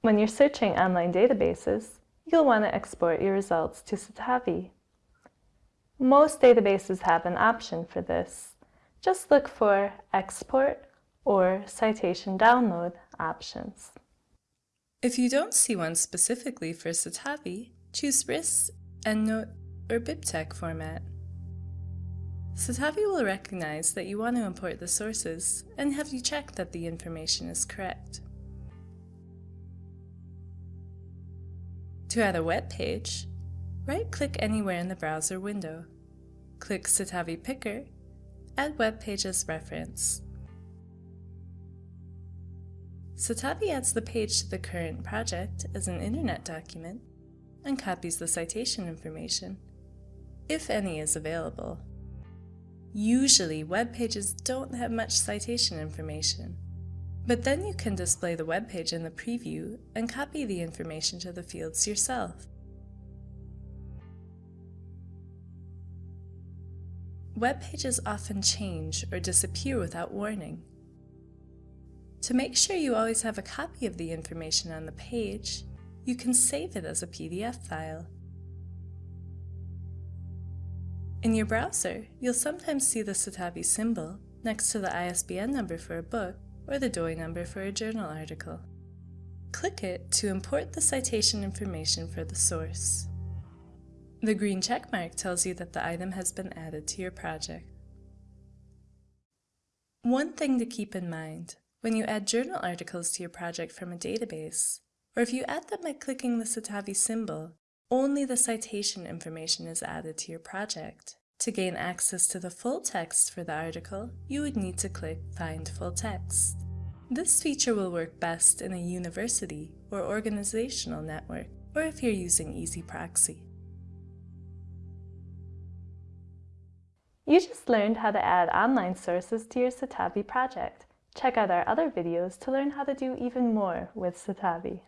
When you're searching online databases, you'll want to export your results to Citavi. Most databases have an option for this. Just look for Export or Citation Download options. If you don't see one specifically for Citavi, choose RIS, EndNote, or BibTeX format. Citavi will recognize that you want to import the sources and have you check that the information is correct. To add a web page, right-click anywhere in the browser window. Click Citavi Picker, add web page as reference. Citavi adds the page to the current project as an internet document and copies the citation information, if any is available. Usually, web pages don't have much citation information, but then you can display the web page in the preview and copy the information to the fields yourself. Web pages often change or disappear without warning. To make sure you always have a copy of the information on the page, you can save it as a PDF file. In your browser, you'll sometimes see the Citavi symbol next to the ISBN number for a book or the DOI number for a journal article. Click it to import the citation information for the source. The green checkmark tells you that the item has been added to your project. One thing to keep in mind, when you add journal articles to your project from a database, or if you add them by clicking the Citavi symbol, only the citation information is added to your project. To gain access to the full text for the article, you would need to click Find Full Text. This feature will work best in a university or organizational network, or if you're using EZproxy. You just learned how to add online sources to your Citavi project. Check out our other videos to learn how to do even more with Citavi.